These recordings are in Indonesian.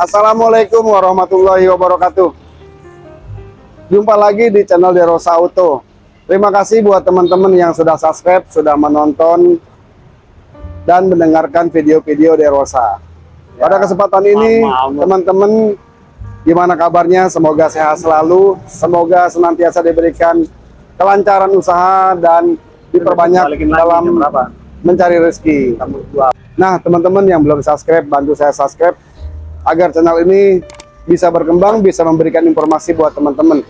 Assalamualaikum warahmatullahi wabarakatuh. Jumpa lagi di channel Derosa Auto. Terima kasih buat teman-teman yang sudah subscribe, sudah menonton dan mendengarkan video-video Derosa. Ya, Pada kesempatan ini, teman-teman gimana kabarnya? Semoga sehat selalu, semoga senantiasa diberikan kelancaran usaha dan diperbanyak dalam mencari rezeki. Nah, teman-teman yang belum subscribe, bantu saya subscribe agar channel ini bisa berkembang, bisa memberikan informasi buat teman-teman.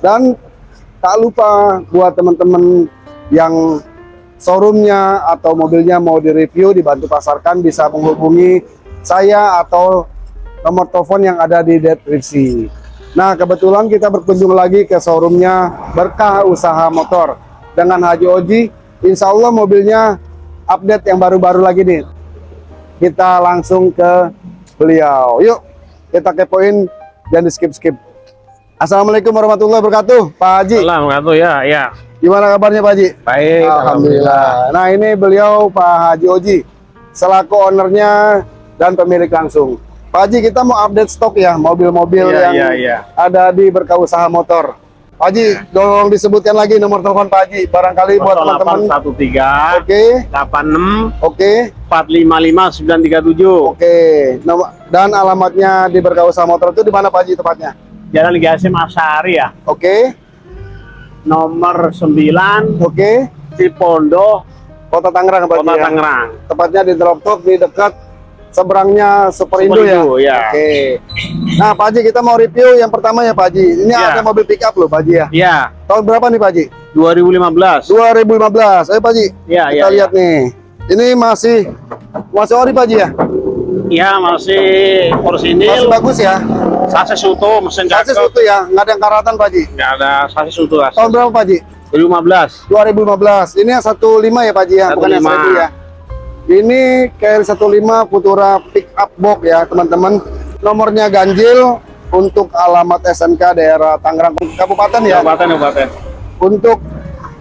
Dan tak lupa buat teman-teman yang showroomnya atau mobilnya mau direview, dibantu pasarkan, bisa menghubungi saya atau nomor telepon yang ada di deskripsi. Nah, kebetulan kita berkunjung lagi ke showroomnya Berkah Usaha Motor dengan Haji Oji. Insya Allah mobilnya update yang baru-baru lagi nih. Kita langsung ke beliau. Yuk, kita kepoin dan di skip-skip. Assalamualaikum warahmatullahi wabarakatuh, Pak Haji. Assalamualaikum ya, ya. Gimana kabarnya Pak Haji? Baik, Alhamdulillah. Alhamdulillah. Nah ini beliau Pak Haji Oji, selaku ownernya dan pemilik langsung. Pak Haji kita mau update stok ya mobil-mobil ya, yang ya, ya. ada di berkah usaha motor. Pak Haji, ya. tolong disebutkan lagi nomor telepon Pak Haji, barangkali buat teman-teman. 13 Oke. 86 Oke. 455 937. Oke. Nomor dan alamatnya di berkah usaha motor itu di mana Pak Haji tepatnya? Jalan Liga Asim Asari ya. Oke. Nomor 9. Oke. Cipondo, Kota Tangerang Pak Kota ya? Tangerang. Tepatnya di Drop Top di dekat seberangnya Superindo ya. ya. Oke. Nah, Pak Haji kita mau review yang pertama ya Pak Haji. Ini Ya. ada mobil pick up loh Pak Haji ya. Ya, Tahun berapa nih Pak Haji? 2015. 2015. Ayo Pak Haji. Ya, kita ya, lihat nih. Ini masih masih ori Pak Haji ya? Ya, masih Masih porsinil, bagus ya. sasis utuh, mesin Sasis cakep. utuh ya, nggak ada yang karatan Pak Haji. Nggak ada sasis utuh. Tahun berapa Pak Haji? 2015. 2015. Ini yang 15 ya Pak Haji ya, bukan yang 15. 1000 ya. Ini KR 15 Futura pick up box ya teman-teman. Nomornya ganjil untuk alamat SNK daerah Tangerang Kabupaten ya. Kabupaten, Kabupaten. Untuk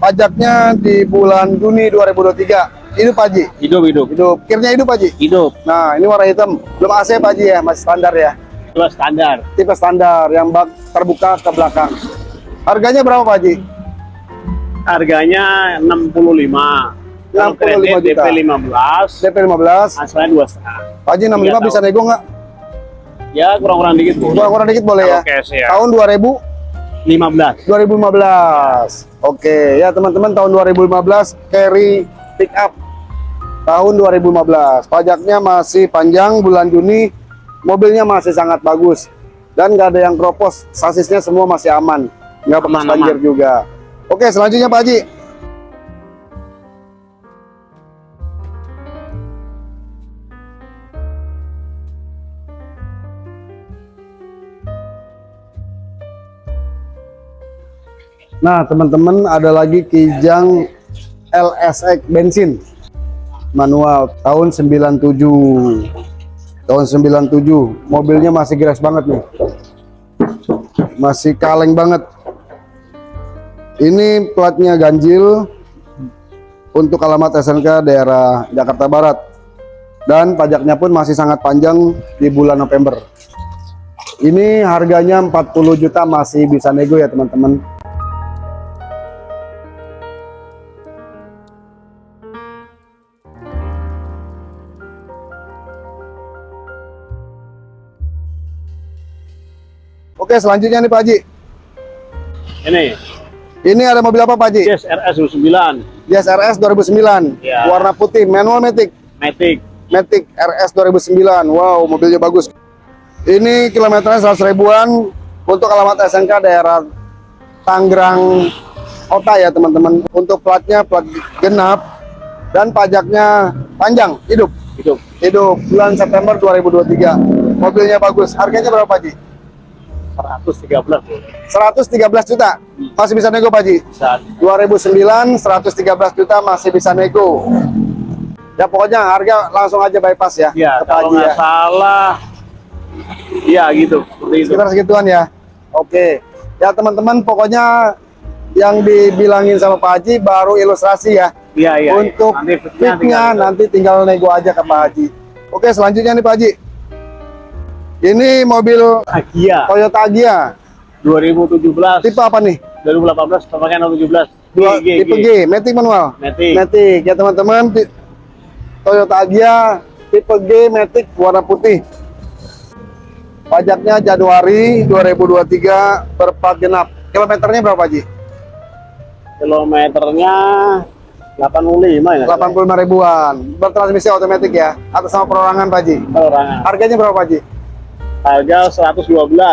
pajaknya di bulan Juni 2023. Hidup Pak Haji. Hidup, hidup. Hidup. Kirnya hidup Pak Haji. Hidup. Nah, ini warna hitam. Belum AC Pak Haji ya, masih standar ya. Itu standar. Tipe standar yang bak terbuka ke belakang. Harganya berapa Pak Haji? Harganya 65. 65 juta. DP 15. DP 15. Asalnya dua setengah. Pak Haji 65 Tiga bisa nego nggak? Ya kurang-kurang dikit bu. Kurang-kurang dikit boleh ya. Cash ya. Tahun 2000 15. 2015. Oke, ya teman-teman tahun 2015 carry pick up. Tahun 2015. Pajaknya masih panjang bulan Juni. Mobilnya masih sangat bagus. Dan nggak ada yang kropos. Sasisnya semua masih aman. Nggak Aman, banjir juga. Oke, selanjutnya Pak Haji. Nah, teman-teman ada lagi Kijang LSX bensin manual tahun 97. Tahun 97. Mobilnya masih geras banget nih. Masih kaleng banget. Ini platnya ganjil untuk alamat SNK daerah Jakarta Barat. Dan pajaknya pun masih sangat panjang di bulan November. Ini harganya 40 juta masih bisa nego ya teman-teman. Oke, selanjutnya nih Pak Haji. Ini Ini ada mobil apa Pak Haji? Yes RS 29 Yes RS 2009. Ya. Warna putih, manual Matic. Matic. Matic RS 2009. Wow, mobilnya bagus. Ini kilometernya 100 ribuan untuk alamat SNK daerah Tangerang Kota ya teman-teman. Untuk platnya plat genap dan pajaknya panjang, hidup. Hidup. Hidup bulan September 2023. Mobilnya bagus. Harganya berapa Pak Haji? 113 bu. 113 juta. Masih bisa nego Pak Haji? Saat 2009 113 juta masih bisa nego. Ya pokoknya harga langsung aja bypass ya. ya ke Pak kalau Haji nggak salah ya gitu seperti itu. Sekitar segituan ya. Oke. Ya teman-teman pokoknya yang dibilangin sama Pak Haji baru ilustrasi ya. Iya iya. iya. Untuk Nanti fitnya fitnya tinggal- nanti tinggal nego aja ke Pak Haji. Oke selanjutnya nih Pak Haji. Ini mobil Agia Toyota Agya. 2017 Tipe apa nih? 2018 pemakaian 2017 Dua, G, G, tipe G, Matic manual. Matic Matic ya teman-teman. Toyota Agya tipe G Matic warna putih. Pajaknya Januari 2023 berplat genap. Kilometernya berapa Ji? kilometernya 85 ya 85 ribuan. Bertransmisi otomatis ya. Atas sama perorangan Pak Ji. perorangan Harganya berapa Pak Ji? Harga 112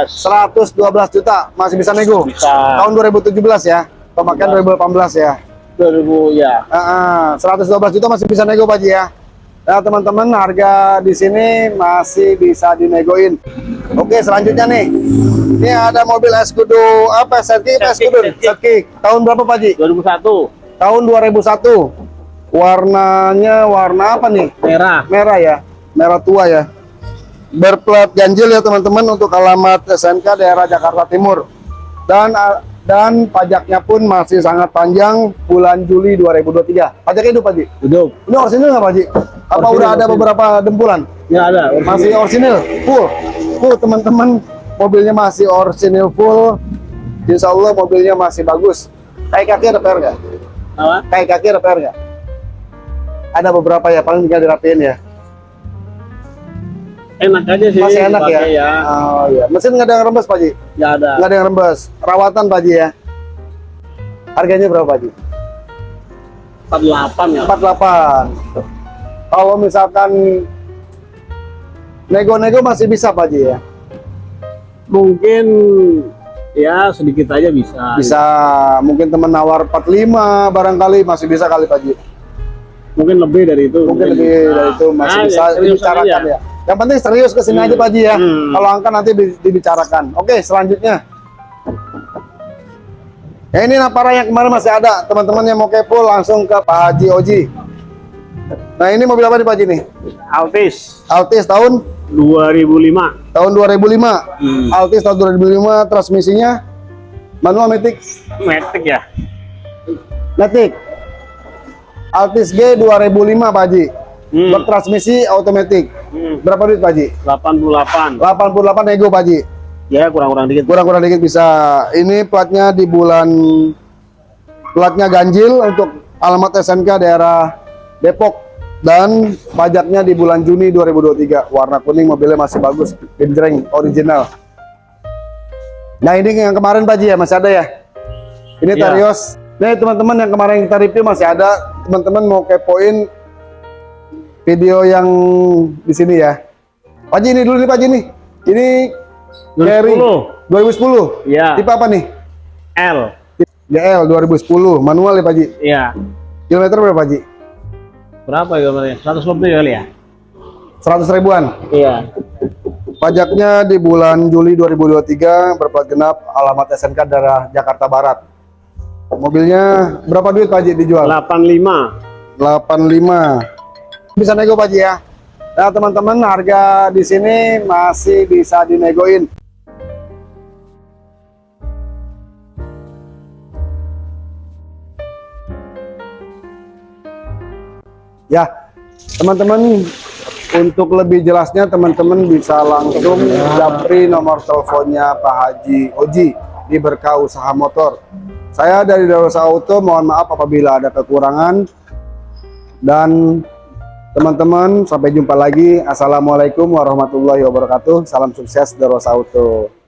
112 juta. Masih bisa nego. bisa Tahun 2017 ya. Pemakaian 2018 ya. 2000 ya Ah, ah, 112 juta masih bisa nego Pak Ji ya. Nah teman-teman harga di sini masih bisa dinegoin. Oke selanjutnya nih, ini ada mobil Escudo apa Setkick, Escudo? Setkick. Tahun berapa Pak Ji? 2001 Tahun 2001. Warnanya warna apa nih? merah Merah ya, merah tua ya. Berplat ganjil ya teman-teman untuk alamat SNK daerah Jakarta Timur. Dan dan pajaknya pun masih sangat panjang bulan Juli 2023. Pajaknya hidup Pak Ji? hidup Ini orisinil nggak Pak Ji? Apa Orisinil, udah ada orisinil. beberapa dempulan? ya ada Masih orisinil, full. Full teman-teman, mobilnya masih orisinil full. Insya Allah mobilnya masih bagus. Kayak kaki ada PR nggak? apa Kayak kaki ada PR nggak? Ada beberapa ya, paling tinggal dirapiin ya. Enak aja sih Masih enak ya? ya Oh iya. Mesin nggak ada yang rembes Pak Ji? ya ada Nggak ada yang rembes. Perawatan Pak Ji ya. Harganya berapa Pak Ji? 48 ya 48. Kalau misalkan nego-nego masih bisa Pak Ji ya? mungkin ya sedikit aja bisa Bisa mungkin temen nawar 45 barangkali masih bisa kali Pak Ji. mungkin lebih dari itu Mungkin lebih bisa. dari itu masih Ah, bisa ya, dibicarakan aja. ya. Yang penting serius ke sini aja Pak Ji ya. Hmm. Kalau angka nanti di- dibicarakan. Oke selanjutnya. Ya ini Napara yang kemarin masih ada. Teman-teman yang mau kepo langsung ke Pak Haji Oji. Nah ini mobil apa nih Pak Haji nih? Altis Altis tahun 2005 tahun 2005. Hmm. Altis tahun 2005 transmisinya manual matic Matic ya matic. Altis G 2005 Pak Haji. Hmm. Bertransmisi otomatis. Hmm. Berapa duit Pak Haji? 88 88 nego Pak Haji. ya kurang-kurang dikit Kurang-kurang dikit bisa. Ini platnya di bulan platnya ganjil untuk alamat SNK daerah Depok dan pajaknya di bulan Juni 2023. Warna kuning mobilnya masih bagus, genjreng original. Nah, ini yang kemarin Pak Ji ya, masih ada ya. Ini Iya. Tarios. Nih teman-teman yang kemarin kita review masih ada. Teman-teman mau kepoin video yang di sini ya. Pak Ji ini dulu nih Pak Ji nih. Ini Carry 2010 2010. ya Tipe apa nih? L GL 2010, manual ya Pak Ji. ya Kilometer berapa Pak Ji? berapa ya 100 lebih kali ya 100 ribuan. iya Pajaknya di bulan Juli 2023 berplat genap alamat SNK daerah Jakarta Barat. Mobilnya berapa duit Pak Ji dijual? 85 85. Bisa nego Pak Ji ya. Nah, teman-teman harga di sini masih bisa dinegoin. Ya, teman-teman untuk lebih jelasnya teman-teman bisa langsung japri nomor teleponnya Pak Haji Oji di Berkah Usaha Motor. Saya dari Darosa Auto mohon maaf apabila ada kekurangan dan teman-teman sampai jumpa lagi. Assalamualaikum warahmatullahi wabarakatuh. Salam sukses Darosa Auto.